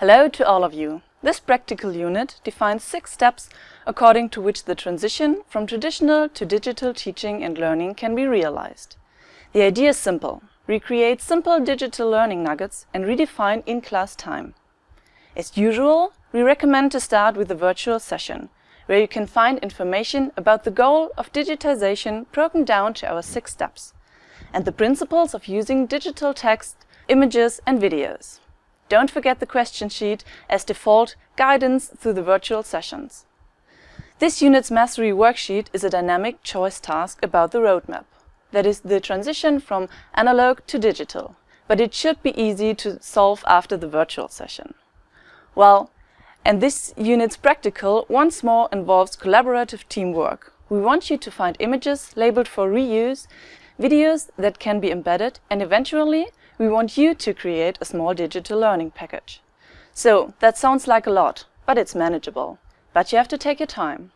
Hello to all of you. This practical unit defines six steps according to which the transition from traditional to digital teaching and learning can be realized. The idea is simple. Recreate simple digital learning nuggets and redefine in-class time. As usual, we recommend to start with a virtual session, where you can find information about the goal of digitization broken down to our six steps, and the principles of using digital text, images and videos. Don't forget the question sheet as default guidance through the virtual sessions. This unit's mastery worksheet is a dynamic choice task about the roadmap. That is the transition from analog to digital, but it should be easy to solve after the virtual session. Well, and this unit's practical once more involves collaborative teamwork. We want you to find images labeled for reuse, videos that can be embedded and eventually we want you to create a small digital learning package. So that sounds like a lot, but it's manageable. But you have to take your time.